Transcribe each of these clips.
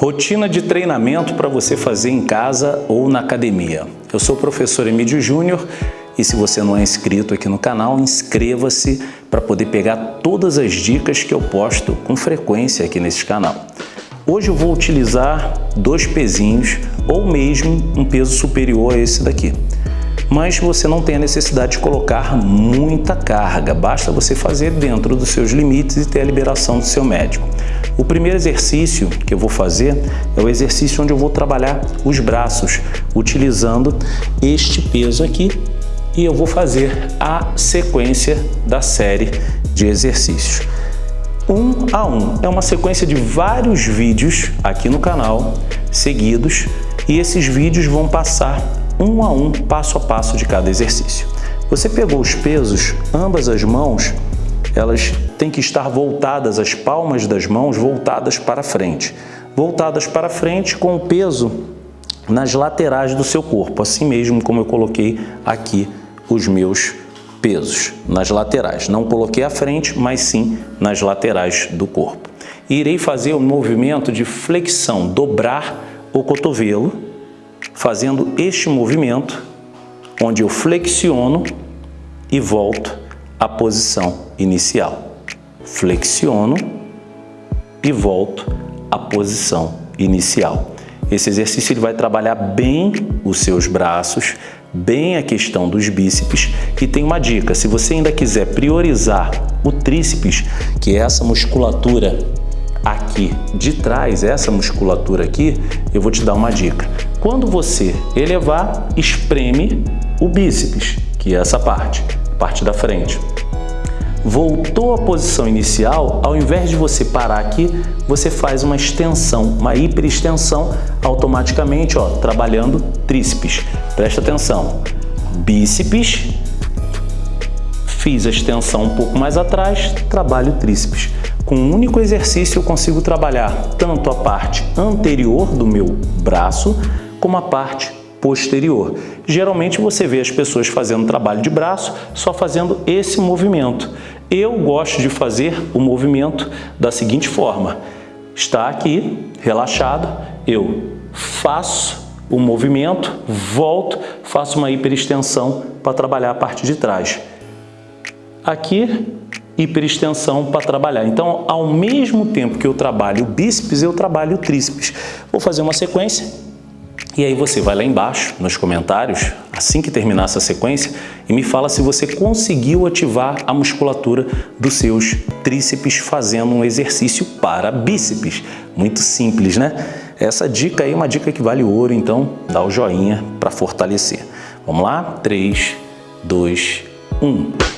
Rotina de treinamento para você fazer em casa ou na academia. Eu sou o professor Emílio Júnior e se você não é inscrito aqui no canal, inscreva-se para poder pegar todas as dicas que eu posto com frequência aqui nesse canal. Hoje eu vou utilizar dois pezinhos ou mesmo um peso superior a esse daqui mas você não tem a necessidade de colocar muita carga, basta você fazer dentro dos seus limites e ter a liberação do seu médico. O primeiro exercício que eu vou fazer é o exercício onde eu vou trabalhar os braços, utilizando este peso aqui e eu vou fazer a sequência da série de exercícios. Um a um, é uma sequência de vários vídeos aqui no canal, seguidos, e esses vídeos vão passar um a um, passo a passo de cada exercício. Você pegou os pesos, ambas as mãos, elas têm que estar voltadas, as palmas das mãos voltadas para frente. Voltadas para frente com o peso nas laterais do seu corpo, assim mesmo como eu coloquei aqui os meus pesos, nas laterais. Não coloquei à frente, mas sim nas laterais do corpo. E irei fazer o um movimento de flexão, dobrar o cotovelo, fazendo este movimento, onde eu flexiono e volto à posição inicial. Flexiono e volto à posição inicial. Esse exercício ele vai trabalhar bem os seus braços, bem a questão dos bíceps e tem uma dica, se você ainda quiser priorizar o tríceps, que é essa musculatura aqui de trás, essa musculatura aqui, eu vou te dar uma dica. Quando você elevar, espreme o bíceps, que é essa parte, parte da frente. Voltou à posição inicial, ao invés de você parar aqui, você faz uma extensão, uma hiperextensão, automaticamente, ó, trabalhando tríceps. Presta atenção. Bíceps, fiz a extensão um pouco mais atrás, trabalho tríceps. Com um único exercício eu consigo trabalhar tanto a parte anterior do meu braço como a parte posterior. Geralmente você vê as pessoas fazendo trabalho de braço só fazendo esse movimento. Eu gosto de fazer o movimento da seguinte forma. Está aqui, relaxado, eu faço o movimento, volto, faço uma hiperextensão para trabalhar a parte de trás. Aqui, hiperextensão para trabalhar. Então, ao mesmo tempo que eu trabalho o bíceps, eu trabalho o tríceps. Vou fazer uma sequência e aí você vai lá embaixo nos comentários, assim que terminar essa sequência, e me fala se você conseguiu ativar a musculatura dos seus tríceps fazendo um exercício para bíceps. Muito simples, né? Essa dica aí é uma dica que vale ouro, então dá o joinha para fortalecer. Vamos lá? 3, 2, 1...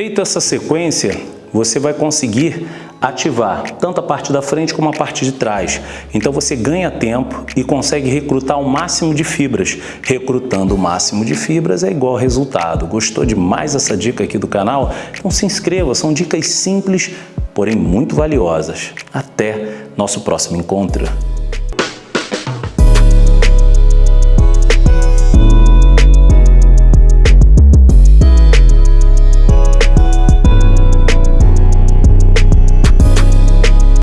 Feita essa sequência, você vai conseguir ativar tanto a parte da frente como a parte de trás. Então você ganha tempo e consegue recrutar o máximo de fibras. Recrutando o máximo de fibras é igual resultado. Gostou demais essa dica aqui do canal? Então se inscreva, são dicas simples, porém muito valiosas. Até nosso próximo encontro.